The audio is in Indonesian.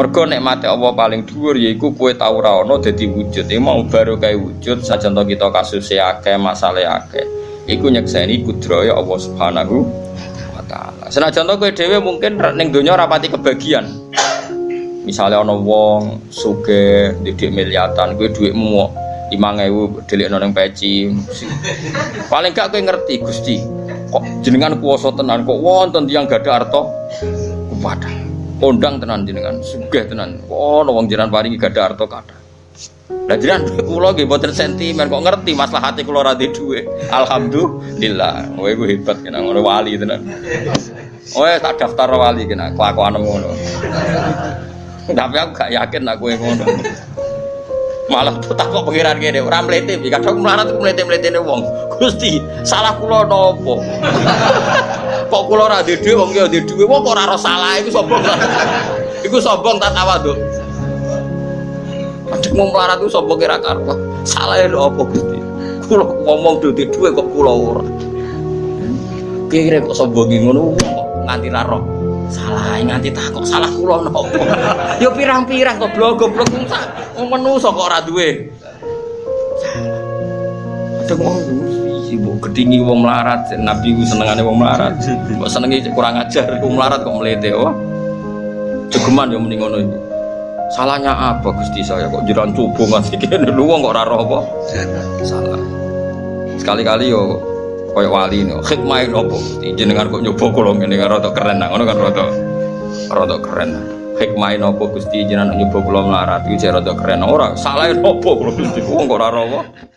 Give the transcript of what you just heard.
Mergo nikmate Allah paling dhuwur yaiku kowe tau ora ana dadi wujud. Iki mau baru kae wujud sajan to kita kasus akeh, masalah akeh. Iku nyekseni kudraya Allah Subhanahu wa taala. Senajan to kowe dhewe mungkin ning donya ora pati kebagian. Misalnya ana wong sugih didik miliatan, kowe dhuwitmu lima ngewu delik noneng peci. Paling gak kowe ngerti Gusti. Kok jenengan kuwasa tenan kok wonten tiyang gadah arta kuwata. Kondang tenan jenengan, sugih tenan. Oh, wong jenengan paringi gadah harta kathah. Lah jenengan kula nggih mboten sentimen kok ngerti maslahate kula ora duwe. Alhamdulillah. Kowe iku hebat kena ngono wali tenan. Oh, tak daftar wali kena kelakuan ngono. Tapi aku gak yakin aku yang ngono. Malah tak kok pengiran gini, orang melete, kadang melarat aku melete-melete wong. Gusti, salah kula nopo? kok kula ora duwe dhuwit wong ya duwe dhuwit. Kok ora salah iku sombong. Iku sombong tak tawadhu Adek mau melarat itu sombong kira karpa salah ya apa Gusti? Kula ngomong duwe dhuwit kok kula ora. Kira kok sombong ngono? Nganti ra roh salah nganti tak kok salah kula nopo? Ya pirang-pirang kok blog-blog menungso kok ora duwe? Adek ngomong mbok gedingi wong melarat nabi ku senengane wong melarat. Mbok senengi kurang ajar wong melarat kok melete oh jegeman yo mending ngono iki. Salahnya apa Gusti saya kok jiran cubu ngasih kene lu wong kok ora apa? Salah. Sekali-kali yo koyo wali no hikmah Gusti jenengan kok nyoba kula ngene rada keren ngono kan rada rada keren hikmah nopo Gusti? Jenengan nyoba kula melarat iki rada keren ora salah nopo kula Gusti? Wong kok ora apa